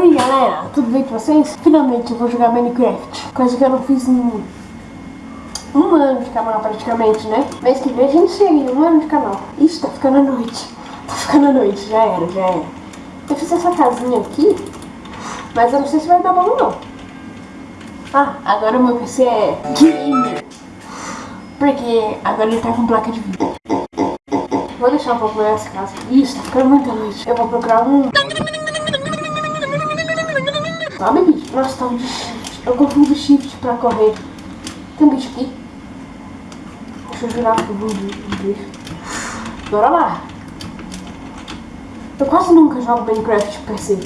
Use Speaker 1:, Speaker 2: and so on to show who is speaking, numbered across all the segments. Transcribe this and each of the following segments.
Speaker 1: Oi galera, tudo bem com vocês? Finalmente eu vou jogar Minecraft, coisa que eu não fiz em um ano de canal praticamente, né? Mês que vem a gente chega um ano de canal. Ixi, tá ficando a noite, tá ficando a noite, já era, já era. Eu fiz essa casinha aqui, mas eu não sei se vai dar bom não. Ah, agora o meu PC é gamer, porque agora ele tá com placa de vídeo. Vou deixar um pouco essa casa. Isso, tá ficando muita noite. Eu vou procurar um... Sabe, bicho? Nossa, tá um de shift. Eu confundo shift pra correr. Tem um bicho aqui. Deixa eu virar pro bicho. Bora lá. Eu quase nunca jogo Minecraft PC.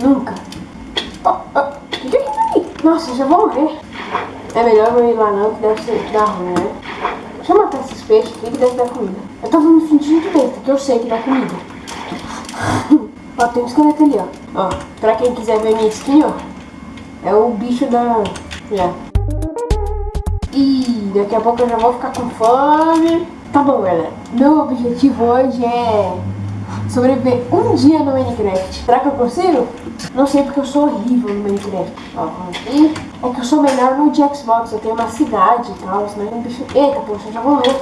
Speaker 1: Nunca. Oh, oh. que que é isso aí? Nossa, já vou morrer. É melhor eu ir lá não, que deve ser dar ruim, né? Deixa eu matar esses peixes aqui que deve dar comida. Eu tô me sentindo de besta, que eu sei que dá comida. Ó, tem um esqueleto ali, ó. Ó, pra quem quiser ver minha skin, ó. É o bicho da... Já. E daqui a pouco eu já vou ficar com fome. Tá bom, galera. Meu objetivo hoje é sobreviver um dia no Minecraft. Será que eu consigo? Não sei porque eu sou horrível no Minecraft. Ó, aqui. É que eu sou melhor no de Xbox. Eu tenho uma cidade e tal. Senão um bicho... Eita, poxa, eu já vou morrer.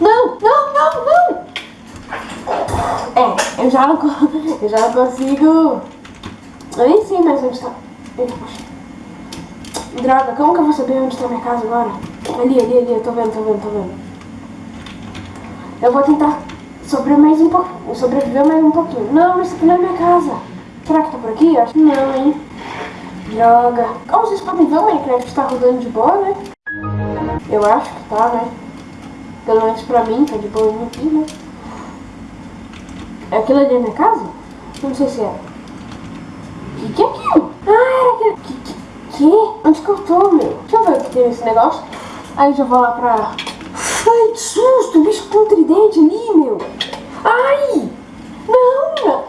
Speaker 1: Não, não, não, não! É, eu já eu já consigo... Eu nem sei mais onde tá... Droga, como que eu vou saber onde tá minha casa agora? Ali, ali, ali, eu tô vendo, tô vendo, tô vendo. Eu vou tentar sobreviver mais um pouquinho, sobreviver mais um pouquinho. Não, isso aqui não é minha casa. Será que tá por aqui? Acho que não, hein? Droga. Como vocês podem ver, o Minecraft tá rodando de boa, né? Eu acho que tá, né? Pelo menos pra mim, tá de boa aqui, né? É aquilo ali na minha casa? Não sei se é. O que, que é aquilo? Ah, era aquilo. Que, que, que? Onde que eu tô, meu? Deixa eu ver o que tem nesse negócio. Aí já vou lá pra... Ai, que susto! O bicho com tridente ali, meu. Ai! Não, não.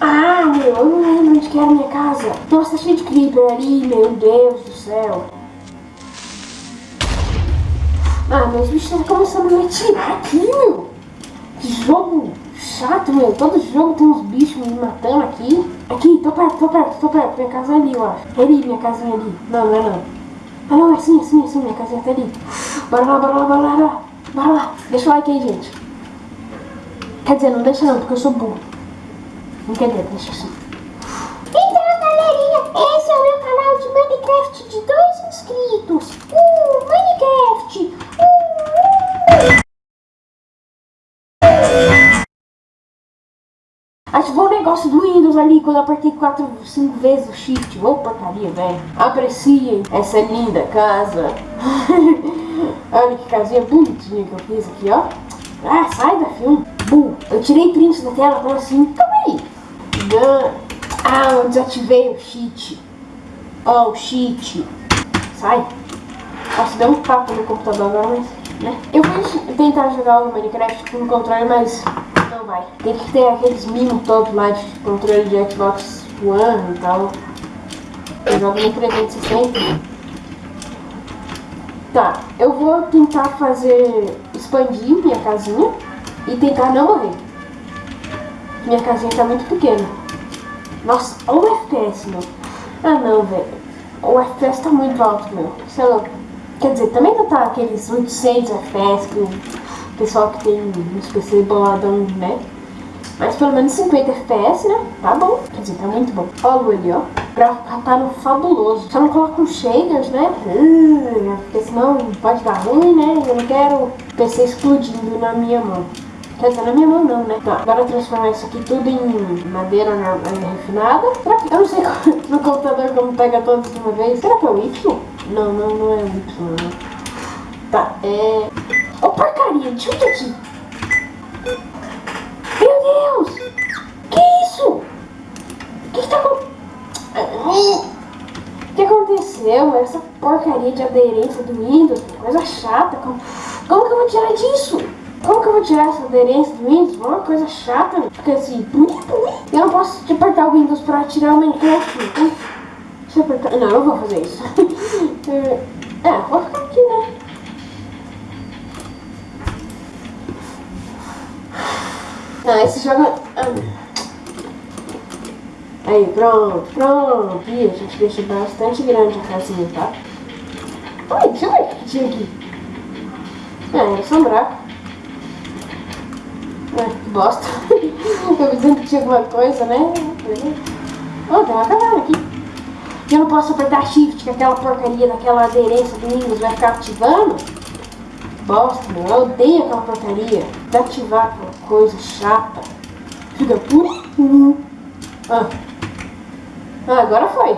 Speaker 1: Ah, meu, eu não lembro onde que era a minha casa. Nossa, tá cheio de creeper ali, meu Deus do céu. Ah, meus bichos estão começando a me atirar aqui, meu. Que jogo chato, meu. Todo jogo tem uns bichos me matando aqui. Aqui, tô perto, tô perto, tô perto. Minha casa é ali, eu acho. É ali, minha casinha ali. Não, não é não. Ah, não, é assim, assim, assim. Minha casinha tá ali. Bora lá, bora lá, bora lá. Bora lá. Deixa o like aí, gente. Quer dizer, não deixa não, porque eu sou burro. Brincadeira, deixa assim.
Speaker 2: Então, galerinha, esse é o meu canal de Minecraft de dois inscritos. Uh,
Speaker 1: Ativou o negócio do Windows ali quando eu apertei 4, 5 vezes o Shift. Ô, porcaria, velho. Apreciem essa linda casa. Olha que casinha bonitinha que eu fiz aqui, ó. Ah, sai da filme. Bum. Eu tirei prints da tela, falou assim, calma aí. Ah, eu desativei o cheat. Ó, oh, o cheat. Sai. Nossa, deu um papo no computador agora, mas... Né? Eu vou tentar jogar o Minecraft com o controle, mas não vai. Tem que ter aqueles mimos todos lá de controle de Xbox One e tal. Eu jogo no 360. Tá, eu vou tentar fazer... expandir minha casinha e tentar não morrer. Minha casinha tá muito pequena. Nossa, olha o FPS, meu. Ah, não, velho. O FPS tá muito alto, meu. Sei lá. Quer dizer, também não tá aqueles 800 FPS que pessoal que tem uns PC boladão, né? Mas pelo menos 50 FPS, né? Tá bom. Quer dizer, tá muito bom. Olha ali, ó. Gráfico tá no fabuloso. Só não coloca um shaders, né? Porque senão pode dar ruim, né? Eu não quero PC explodindo na minha mão. Quer dizer, na minha mão não, né? Tá, agora transformar isso aqui tudo em madeira refinada. Será que... Eu não sei no computador como pega todos de uma vez. Será que é o Y? Não, não, não é o Y, não. Tá, é... Ô, aqui. Meu Deus! Que isso? O que que tá acontecendo? O que aconteceu? Essa porcaria de aderência do Windows, coisa chata. Como, como que eu vou tirar disso? Como que eu vou tirar essa aderência do Windows? Uma coisa chata, porque assim, eu não posso apertar o Windows pra tirar o Minecraft. Então, deixa eu apertar. Não, eu vou fazer isso. é, vou ficar aqui, né? Ah, esse jogo... Ah. Aí, pronto, pronto. E a gente deixa bastante grande a casinha, tá? Oi, deixa eu ver o que tinha aqui. É, um buraco. É, que bosta. eu dizendo que tinha alguma coisa, né? Oh, tem uma caverna aqui. Eu não posso apertar shift, que aquela porcaria daquela aderência do Windows vai ficar ativando. Bosta, meu. Eu odeio aquela porcaria. De ativar aquela coisa chata. Fica por... Ah. ah, agora foi.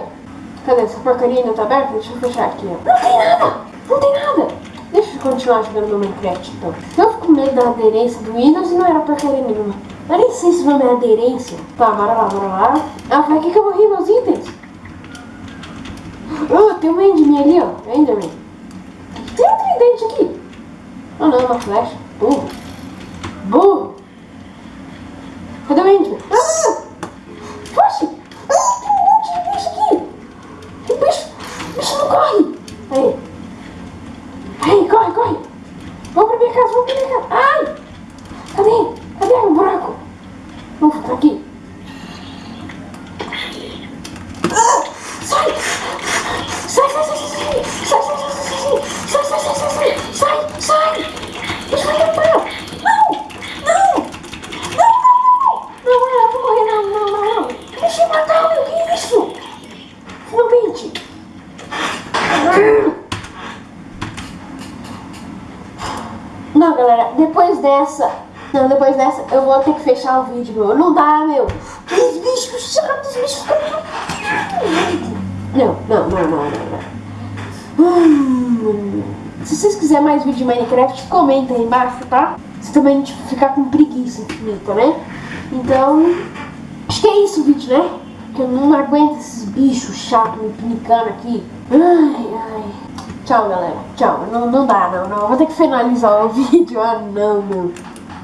Speaker 1: Cadê? Essa porcaria ainda tá aberta? Deixa eu fechar aqui, ó. Não tem nada! Não tem nada! Deixa eu continuar jogando no Minecraft, então. Eu fico com medo da aderência do Windows e não era porcaria nenhuma. Eu nem sei se o nome é aderência. Tá, bora lá, bora lá. Ah, foi aqui que eu morri meus itens. Oh, tem um Enderman ali, ó. Enderman. Tem um tridente aqui. Oh não, uma flecha. Burro. Burro. Depois dessa, não, depois dessa eu vou ter que fechar o vídeo, meu. Não dá, meu. Aqueles bichos chatos, bichos. Não, não, não, não, não, se vocês quiserem mais vídeo de Minecraft, comenta aí embaixo, tá? Se também ficar com preguiça infinita, né? Então, acho que é isso o vídeo, né? Porque eu não aguento esses bichos chatos me pinicando aqui. Ai, ai. Tchau, galera. Tchau. Não, não dá, não, não. Vou ter que finalizar o vídeo. Ah, não, não.